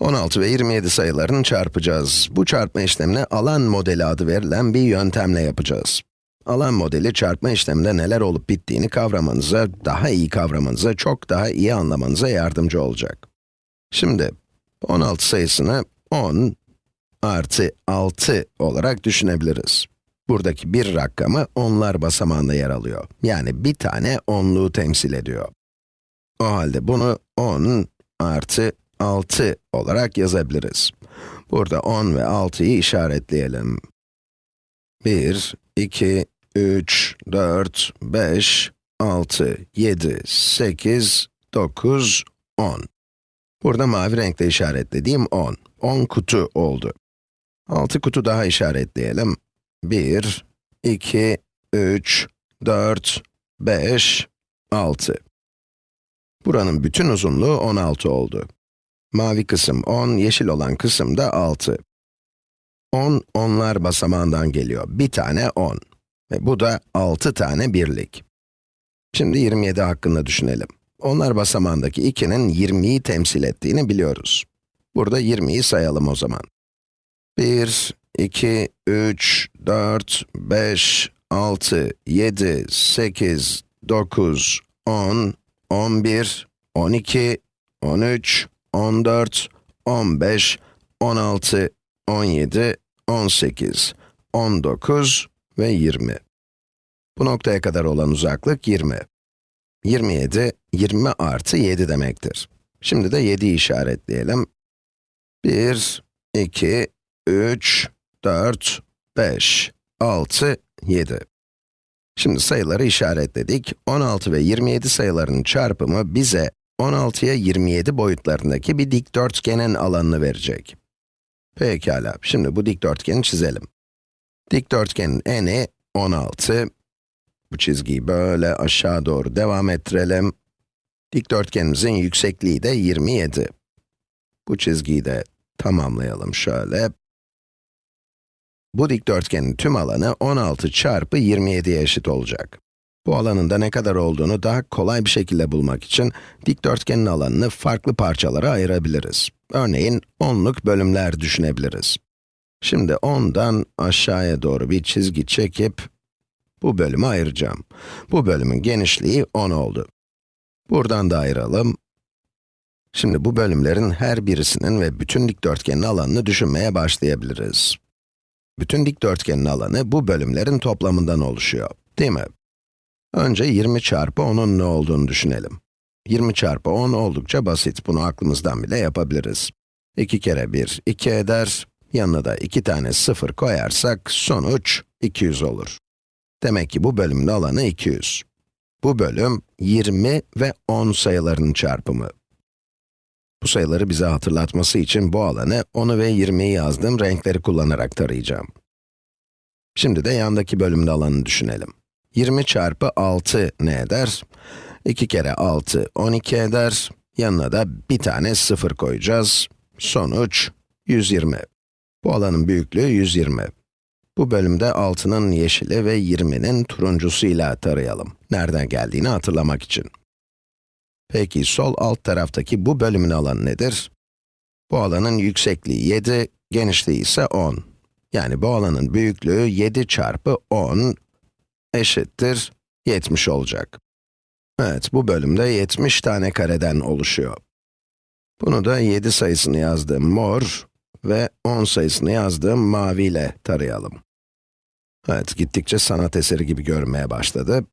16 ve 27 sayılarını çarpacağız. Bu çarpma işlemini alan modeli adı verilen bir yöntemle yapacağız. Alan modeli çarpma işleminde neler olup bittiğini kavramanıza, daha iyi kavramanıza, çok daha iyi anlamanıza yardımcı olacak. Şimdi, 16 sayısını 10 artı 6 olarak düşünebiliriz. Buradaki bir rakamı onlar basamağında yer alıyor. Yani bir tane onluğu temsil ediyor. O halde bunu 10 artı 6 olarak yazabiliriz. Burada 10 ve 6'yı işaretleyelim. 1, 2, 3, 4, 5, 6, 7, 8, 9, 10. Burada mavi renkle işaretlediğim 10. 10 kutu oldu. 6 kutu daha işaretleyelim. 1, 2, 3, 4, 5, 6. Buranın bütün uzunluğu 16 oldu. Mavi kısım 10, yeşil olan kısım da 6. 10, onlar basamağından geliyor. Bir tane 10. Ve bu da 6 tane birlik. Şimdi 27 hakkında düşünelim. Onlar basamağındaki 2'nin 20'yi temsil ettiğini biliyoruz. Burada 20'yi sayalım o zaman. 1, 2, 3, 4, 5, 6, 7, 8, 9, 10, 11, 12, 13, 14, 15, 16, 17, 18, 19 ve 20. Bu noktaya kadar olan uzaklık 20. 27, 20 artı 7 demektir. Şimdi de 7'yi işaretleyelim. 1, 2, 3, 4, 5, 6, 7. Şimdi sayıları işaretledik. 16 ve 27 sayılarının çarpımı bize 16'ya 27 boyutlarındaki bir dikdörtgenin alanını verecek. Pekala, şimdi bu dikdörtgeni çizelim. Dikdörtgenin eni 16. Bu çizgiyi böyle aşağı doğru devam ettirelim. Dikdörtgenimizin yüksekliği de 27. Bu çizgiyi de tamamlayalım şöyle. Bu dikdörtgenin tüm alanı 16 çarpı 27'ye eşit olacak. Bu alanın da ne kadar olduğunu daha kolay bir şekilde bulmak için dikdörtgenin alanını farklı parçalara ayırabiliriz. Örneğin, onluk bölümler düşünebiliriz. Şimdi 10'dan aşağıya doğru bir çizgi çekip, bu bölümü ayıracağım. Bu bölümün genişliği 10 oldu. Buradan da ayıralım. Şimdi bu bölümlerin her birisinin ve bütün dikdörtgenin alanını düşünmeye başlayabiliriz. Bütün dikdörtgenin alanı bu bölümlerin toplamından oluşuyor, değil mi? Önce 20 çarpı 10'un ne olduğunu düşünelim. 20 çarpı 10 oldukça basit, bunu aklımızdan bile yapabiliriz. 2 kere 1, 2 eder, yanına da 2 tane 0 koyarsak sonuç 200 olur. Demek ki bu bölümün alanı 200. Bu bölüm 20 ve 10 sayılarının çarpımı. Bu sayıları bize hatırlatması için bu alanı 10'u ve 20'yi yazdığım renkleri kullanarak tarayacağım. Şimdi de yandaki bölümün alanını düşünelim. 20 çarpı 6 ne eder? 2 kere 6, 12 eder. Yanına da bir tane 0 koyacağız. Sonuç 120. Bu alanın büyüklüğü 120. Bu bölümde 6'nın yeşili ve 20'nin turuncusuyla tarayalım. Nereden geldiğini hatırlamak için. Peki sol alt taraftaki bu bölümün alanı nedir? Bu alanın yüksekliği 7, genişliği ise 10. Yani bu alanın büyüklüğü 7 çarpı 10 eşittir 70 olacak. Evet, bu bölümde 70 tane kareden oluşuyor. Bunu da 7 sayısını yazdığım mor ve 10 sayısını yazdığım mavi ile tarayalım. Evet, gittikçe sanat eseri gibi görünmeye başladı.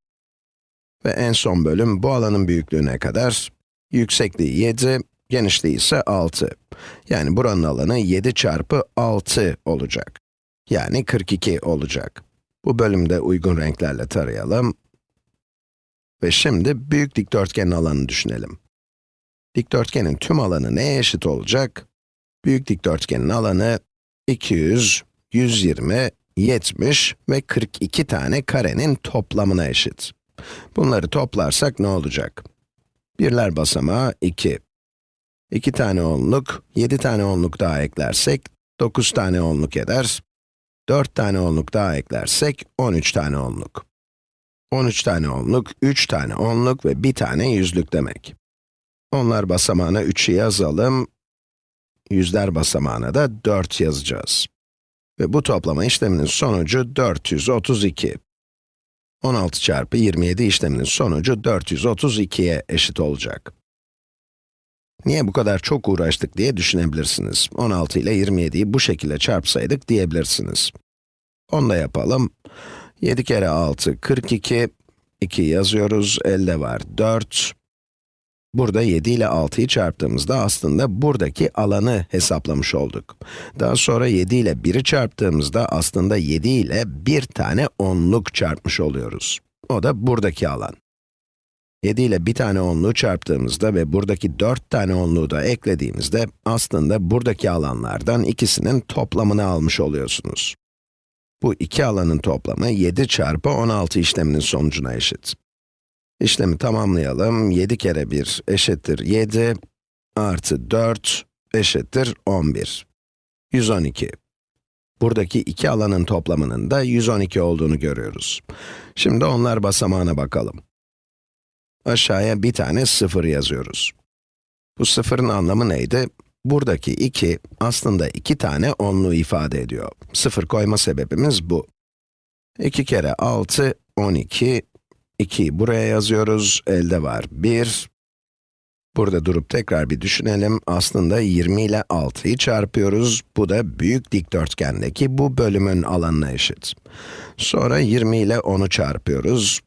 Ve en son bölüm bu alanın büyüklüğü ne kadar? Yüksekliği 7, genişliği ise 6. Yani buranın alanı 7 çarpı 6 olacak. Yani 42 olacak. Bu bölümde uygun renklerle tarayalım. Ve şimdi büyük dikdörtgenin alanını düşünelim. Dikdörtgenin tüm alanı neye eşit olacak? Büyük dikdörtgenin alanı 200, 120, 70 ve 42 tane karenin toplamına eşit. Bunları toplarsak ne olacak? Birler basamağı 2. 2 tane onluk, 7 tane onluk daha eklersek, 9 tane onluk eder. 4 tane onluk daha eklersek, 13 tane onluk. 13 tane onluk, 3 tane onluk ve 1 tane yüzlük demek. Onlar basamağına 3'ü yazalım. yüzler basamağına da 4 yazacağız. Ve bu toplama işleminin sonucu 432. 16 çarpı 27 işleminin sonucu 432'ye eşit olacak. Niye bu kadar çok uğraştık diye düşünebilirsiniz. 16 ile 27'yi bu şekilde çarpsaydık diyebilirsiniz. Onu da yapalım. 7 kere 6, 42. 2 yazıyoruz, elde var 4. Burada 7 ile 6'yı çarptığımızda aslında buradaki alanı hesaplamış olduk. Daha sonra 7 ile 1'i çarptığımızda aslında 7 ile bir tane onluk çarpmış oluyoruz. O da buradaki alan. 7 ile bir tane onluğu çarptığımızda ve buradaki 4 tane onluğu da eklediğimizde aslında buradaki alanlardan ikisinin toplamını almış oluyorsunuz. Bu iki alanın toplamı 7 çarpı 16 işleminin sonucuna eşit. İşlemi tamamlayalım. 7 kere 1 eşittir 7, artı 4 eşittir 11. 112. Buradaki iki alanın toplamının da 112 olduğunu görüyoruz. Şimdi onlar basamağına bakalım. Aşağıya bir tane 0 yazıyoruz. Bu sıfırın anlamı neydi? Buradaki 2 aslında iki tane onlu ifade ediyor. 0 koyma sebebimiz bu. 2 kere 6, 12, 2'yi buraya yazıyoruz, elde var 1. Burada durup tekrar bir düşünelim. Aslında 20 ile 6'yı çarpıyoruz. Bu da büyük dikdörtgendeki bu bölümün alanına eşit. Sonra 20 ile 10'u çarpıyoruz.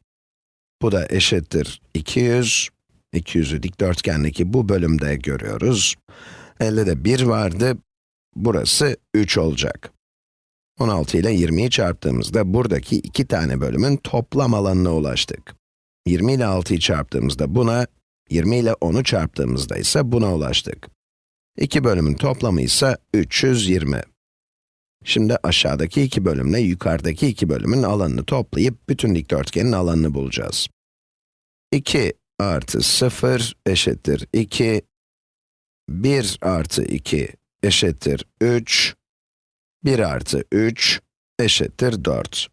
Bu da eşittir 200. 200'ü dikdörtgendeki bu bölümde görüyoruz. Elde de 1 vardı. Burası 3 olacak. 16 ile 20'yi çarptığımızda buradaki iki tane bölümün toplam alanına ulaştık. 20 ile 6'yı çarptığımızda buna, 20 ile 10'u çarptığımızda ise buna ulaştık. İki bölümün toplamı ise 320. Şimdi aşağıdaki iki bölümle yukarıdaki iki bölümün alanını toplayıp bütün dikdörtgenin alanını bulacağız. 2 artı 0 eşittir 2, 1 artı 2 eşittir 3, 1 artı 3 eşittir 4.